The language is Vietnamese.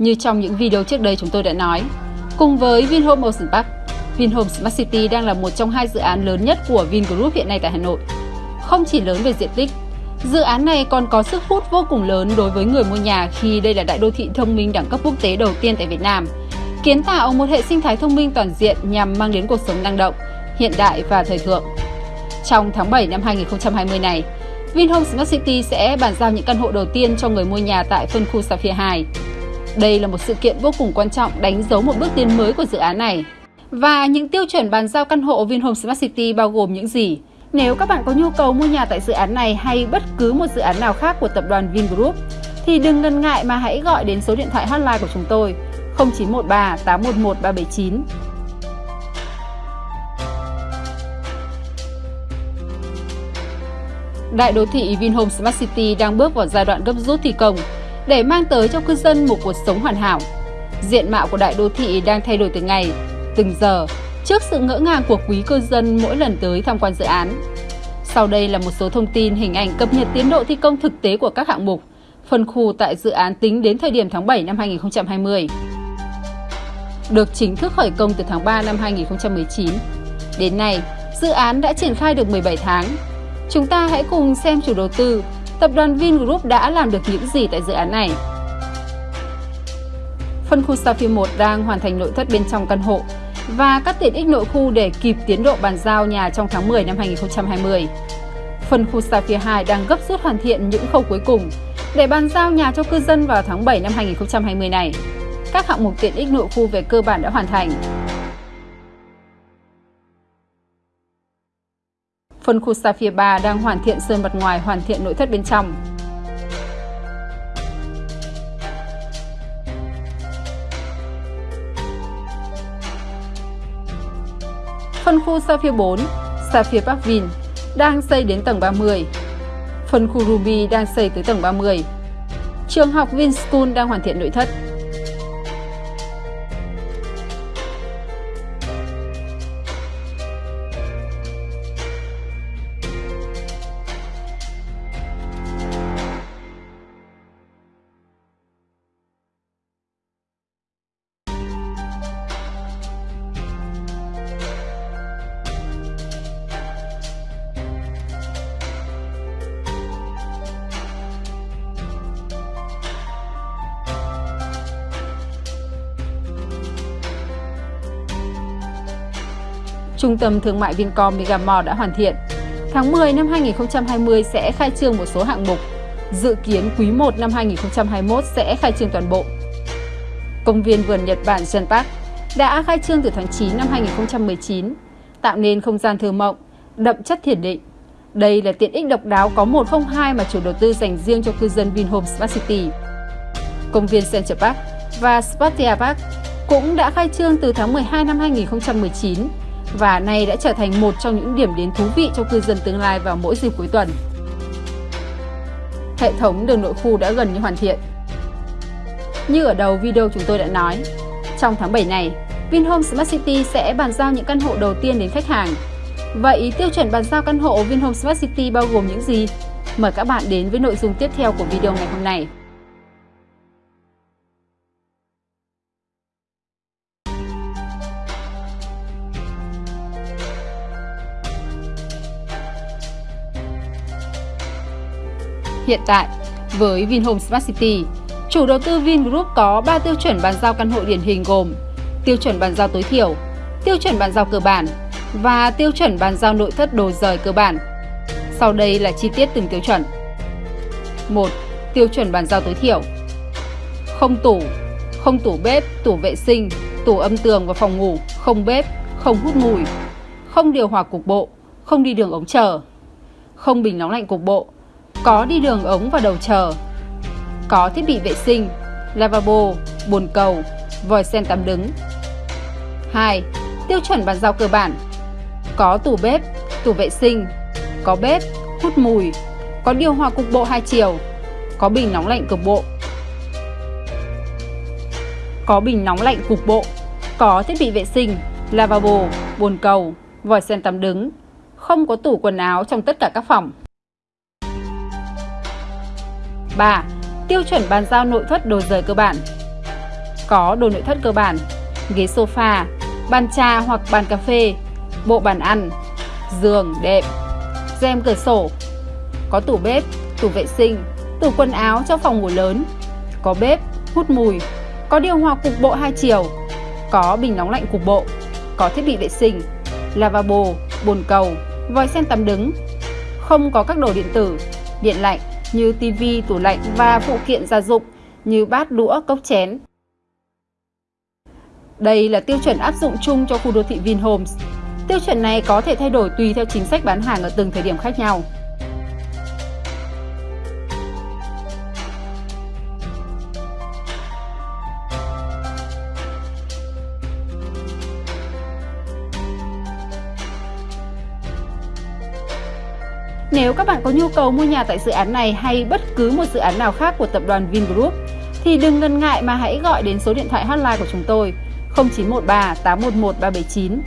Như trong những video trước đây chúng tôi đã nói, cùng với Vinhome Ocean Park, Vinhome Smart City đang là một trong hai dự án lớn nhất của Vingroup hiện nay tại Hà Nội. Không chỉ lớn về diện tích, dự án này còn có sức hút vô cùng lớn đối với người mua nhà khi đây là đại đô thị thông minh đẳng cấp quốc tế đầu tiên tại Việt Nam, kiến tạo một hệ sinh thái thông minh toàn diện nhằm mang đến cuộc sống năng động, hiện đại và thời thượng. Trong tháng 7 năm 2020 này, Vinhome Smart City sẽ bàn giao những căn hộ đầu tiên cho người mua nhà tại phân khu Sapphire 2. Đây là một sự kiện vô cùng quan trọng đánh dấu một bước tiến mới của dự án này. Và những tiêu chuẩn bàn giao căn hộ Vinhome Smart City bao gồm những gì? Nếu các bạn có nhu cầu mua nhà tại dự án này hay bất cứ một dự án nào khác của tập đoàn Vingroup, thì đừng ngần ngại mà hãy gọi đến số điện thoại hotline của chúng tôi 0913 811 379. Đại đô thị Vinhome Smart City đang bước vào giai đoạn gấp rút thi công để mang tới cho cư dân một cuộc sống hoàn hảo. Diện mạo của đại đô thị đang thay đổi từng ngày, từng giờ trước sự ngỡ ngàng của quý cư dân mỗi lần tới tham quan dự án. Sau đây là một số thông tin hình ảnh cập nhật tiến độ thi công thực tế của các hạng mục, phân khu tại dự án tính đến thời điểm tháng 7 năm 2020. Được chính thức khởi công từ tháng 3 năm 2019. Đến nay, dự án đã triển khai được 17 tháng. Chúng ta hãy cùng xem chủ đầu tư, tập đoàn Vingroup đã làm được những gì tại dự án này. Phân khu Sapphire 1 đang hoàn thành nội thất bên trong căn hộ và các tiện ích nội khu để kịp tiến độ bàn giao nhà trong tháng 10 năm 2020. Phân khu Sapphire 2 đang gấp rút hoàn thiện những khâu cuối cùng để bàn giao nhà cho cư dân vào tháng 7 năm 2020 này. Các hạng mục tiện ích nội khu về cơ bản đã hoàn thành. Phân khu Sapphire 3 đang hoàn thiện sơn mặt ngoài, hoàn thiện nội thất bên trong. Phân khu Sapphire 4, Sapphire Park Vin đang xây đến tầng 30. Phân khu Ruby đang xây tới tầng 30. Trường học Vinschool đang hoàn thiện nội thất. Trung tâm Thương mại Vincom Megamall đã hoàn thiện. Tháng 10 năm 2020 sẽ khai trương một số hạng mục. Dự kiến quý 1 năm 2021 sẽ khai trương toàn bộ. Công viên vườn Nhật Bản Gen Park đã khai trương từ tháng 9 năm 2019, tạo nên không gian thơ mộng, đậm chất thiền định. Đây là tiện ích độc đáo có 102 mà chủ đầu tư dành riêng cho cư dân Vinhome Smart City. Công viên Central Park và Spartia Park cũng đã khai trương từ tháng 12 năm 2019 và nay đã trở thành một trong những điểm đến thú vị cho cư dân tương lai vào mỗi dịp cuối tuần. Hệ thống đường nội khu đã gần như hoàn thiện. Như ở đầu video chúng tôi đã nói, trong tháng 7 này, Vinhome Smart City sẽ bàn giao những căn hộ đầu tiên đến khách hàng. Vậy tiêu chuẩn bàn giao căn hộ Vinhome Smart City bao gồm những gì? Mời các bạn đến với nội dung tiếp theo của video ngày hôm nay. Hiện tại, với Vinhome Smart City, chủ đầu tư Vingroup có 3 tiêu chuẩn bàn giao căn hộ điển hình gồm tiêu chuẩn bàn giao tối thiểu, tiêu chuẩn bàn giao cơ bản và tiêu chuẩn bàn giao nội thất đồ rời cơ bản. Sau đây là chi tiết từng tiêu chuẩn. 1. Tiêu chuẩn bàn giao tối thiểu Không tủ, không tủ bếp, tủ vệ sinh, tủ âm tường và phòng ngủ, không bếp, không hút mùi, không điều hòa cục bộ, không đi đường ống chờ, không bình nóng lạnh cục bộ, có đi đường ống và đầu chờ, có thiết bị vệ sinh, lavabo, bồn cầu, vòi sen tắm đứng. 2. Tiêu chuẩn bàn giao cơ bản Có tủ bếp, tủ vệ sinh, có bếp, hút mùi, có điều hòa cục bộ hai chiều, có bình nóng lạnh cục bộ. Có bình nóng lạnh cục bộ, có thiết bị vệ sinh, lavabo, bồn cầu, vòi sen tắm đứng, không có tủ quần áo trong tất cả các phòng. 3. Tiêu chuẩn bàn giao nội thất đồ rời cơ bản. Có đồ nội thất cơ bản, ghế sofa, bàn trà hoặc bàn cà phê, bộ bàn ăn, giường, đẹp rèm cửa sổ, có tủ bếp, tủ vệ sinh, tủ quần áo cho phòng ngủ lớn, có bếp, hút mùi, có điều hòa cục bộ hai chiều, có bình nóng lạnh cục bộ, có thiết bị vệ sinh, lavabo, bồn cầu, vòi sen tắm đứng, không có các đồ điện tử, điện lạnh như tivi, tủ lạnh và phụ kiện gia dụng như bát đũa, cốc chén. Đây là tiêu chuẩn áp dụng chung cho khu đô thị Vinhomes. Tiêu chuẩn này có thể thay đổi tùy theo chính sách bán hàng ở từng thời điểm khác nhau. Nếu các bạn có nhu cầu mua nhà tại dự án này hay bất cứ một dự án nào khác của tập đoàn Vingroup, thì đừng ngần ngại mà hãy gọi đến số điện thoại hotline của chúng tôi 0913 811 379